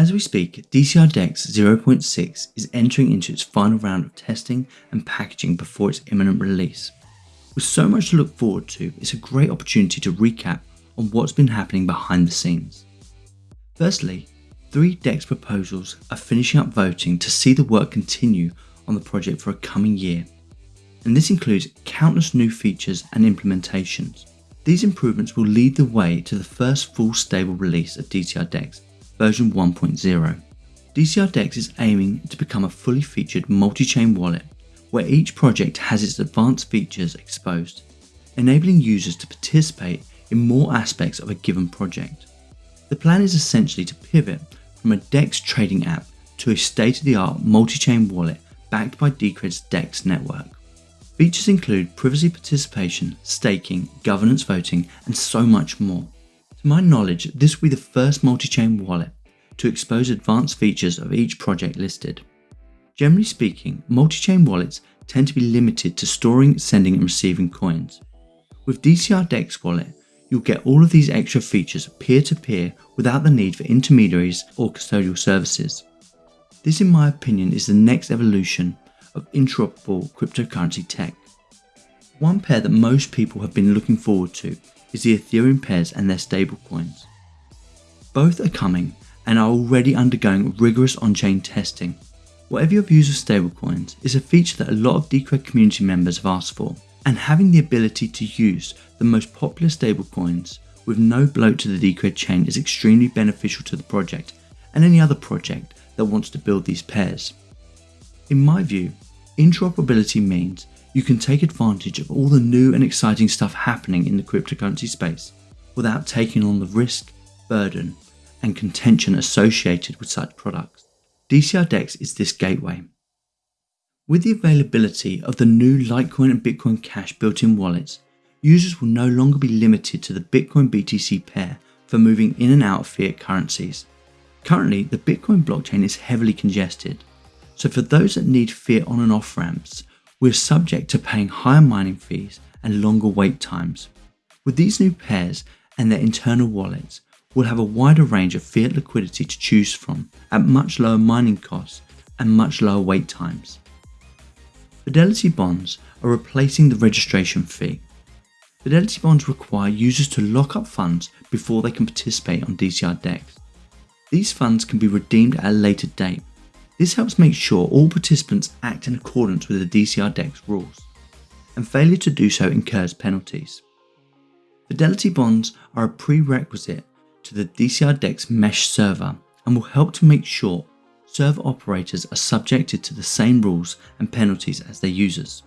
As we speak, DCR DEX 0.6 is entering into its final round of testing and packaging before its imminent release. With so much to look forward to, it's a great opportunity to recap on what's been happening behind the scenes. Firstly, three DEX proposals are finishing up voting to see the work continue on the project for a coming year, and this includes countless new features and implementations. These improvements will lead the way to the first full stable release of DCR DEX version 1.0. DCR DEX is aiming to become a fully featured multi-chain wallet where each project has its advanced features exposed, enabling users to participate in more aspects of a given project. The plan is essentially to pivot from a DEX trading app to a state-of-the-art multi-chain wallet backed by Decred's DEX network. Features include privacy participation, staking, governance voting, and so much more. To my knowledge, this will be the first multi-chain wallet to expose advanced features of each project listed. Generally speaking, multi-chain wallets tend to be limited to storing, sending and receiving coins. With DCR DEX wallet, you'll get all of these extra features peer-to-peer -peer without the need for intermediaries or custodial services. This in my opinion is the next evolution of interoperable cryptocurrency tech. One pair that most people have been looking forward to is the Ethereum pairs and their stablecoins. Both are coming and are already undergoing rigorous on-chain testing. Whatever your views of stablecoins is a feature that a lot of Decred community members have asked for, and having the ability to use the most popular stablecoins with no bloat to the Decred chain is extremely beneficial to the project and any other project that wants to build these pairs. In my view, interoperability means you can take advantage of all the new and exciting stuff happening in the cryptocurrency space without taking on the risk, burden, and contention associated with such products. DCR DEX is this gateway. With the availability of the new Litecoin and Bitcoin Cash built-in wallets, users will no longer be limited to the Bitcoin BTC pair for moving in and out of fiat currencies. Currently, the Bitcoin blockchain is heavily congested, so for those that need fiat on and off ramps, we're subject to paying higher mining fees and longer wait times. With these new pairs and their internal wallets, we'll have a wider range of fiat liquidity to choose from at much lower mining costs and much lower wait times. Fidelity bonds are replacing the registration fee. Fidelity bonds require users to lock up funds before they can participate on DCR DEX. These funds can be redeemed at a later date, this helps make sure all participants act in accordance with the DCR DEX rules, and failure to do so incurs penalties. Fidelity bonds are a prerequisite to the DCR DEX mesh server and will help to make sure server operators are subjected to the same rules and penalties as their users.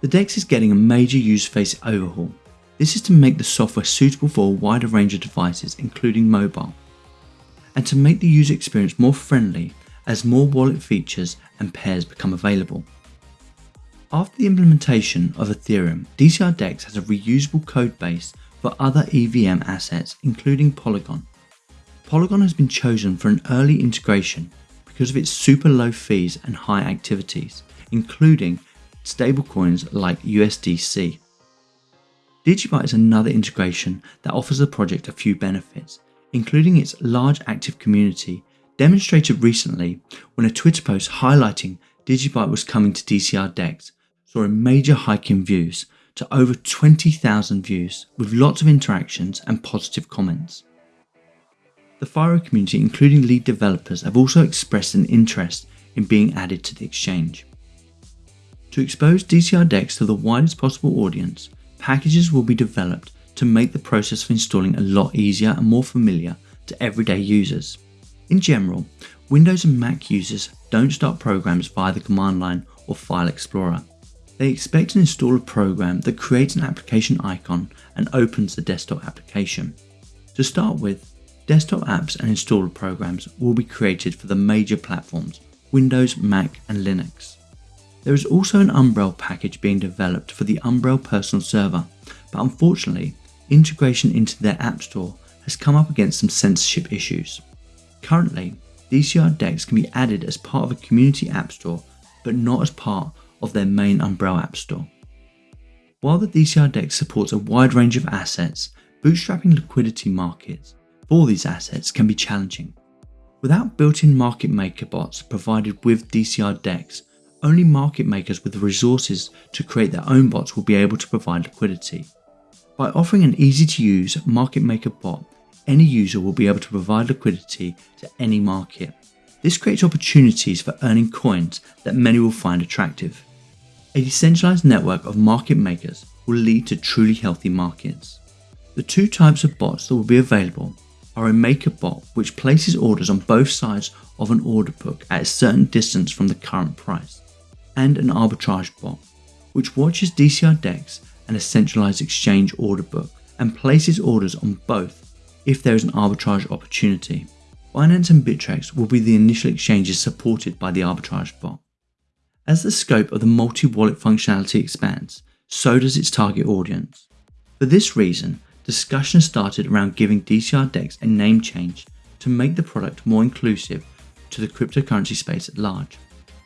The DEX is getting a major user face overhaul. This is to make the software suitable for a wider range of devices including mobile, and to make the user experience more friendly as more wallet features and pairs become available. After the implementation of Ethereum, DCR DEX has a reusable code base for other EVM assets including Polygon. Polygon has been chosen for an early integration because of its super low fees and high activities, including stablecoins like USDC. Digibyte is another integration that offers the project a few benefits, including its large active community demonstrated recently when a Twitter post highlighting Digibyte was coming to DCR DEX saw a major hike in views to over 20,000 views with lots of interactions and positive comments. The Firo community including lead developers have also expressed an interest in being added to the exchange. To expose DCR DEX to the widest possible audience, packages will be developed to make the process of installing a lot easier and more familiar to everyday users. In general, Windows and Mac users don't start programs via the command line or file explorer. They expect to install a program that creates an application icon and opens the desktop application. To start with, desktop apps and installer programs will be created for the major platforms Windows, Mac and Linux. There is also an Umbrel package being developed for the Umbrel personal server, but unfortunately, integration into their app store has come up against some censorship issues. Currently, DCR DEX can be added as part of a community app store, but not as part of their main Umbrel app store. While the DCR DEX supports a wide range of assets, bootstrapping liquidity markets for these assets can be challenging. Without built-in market maker bots provided with DCR DEX, only market makers with the resources to create their own bots will be able to provide liquidity. By offering an easy to use market maker bot, any user will be able to provide liquidity to any market. This creates opportunities for earning coins that many will find attractive. A decentralized network of market makers will lead to truly healthy markets. The two types of bots that will be available are a maker bot which places orders on both sides of an order book at a certain distance from the current price, and an arbitrage bot which watches DCR DEX and a centralized exchange order book and places orders on both if there is an arbitrage opportunity. Binance and Bittrex will be the initial exchanges supported by the arbitrage bot. As the scope of the multi-wallet functionality expands, so does its target audience. For this reason, discussion started around giving DCR DEX a name change to make the product more inclusive to the cryptocurrency space at large.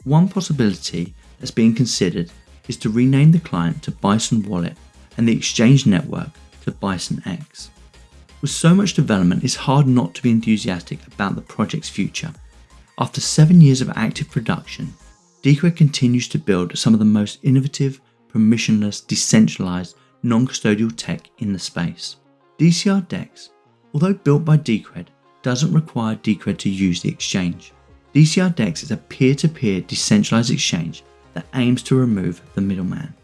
One possibility that's being considered is to rename the client to Bison Wallet and the exchange network to Bison X. With so much development, it's hard not to be enthusiastic about the project's future. After seven years of active production, Decred continues to build some of the most innovative, permissionless, decentralized non-custodial tech in the space. DCR DEX, although built by Decred, doesn't require Decred to use the exchange. DCR DEX is a peer-to-peer -peer decentralized exchange that aims to remove the middleman.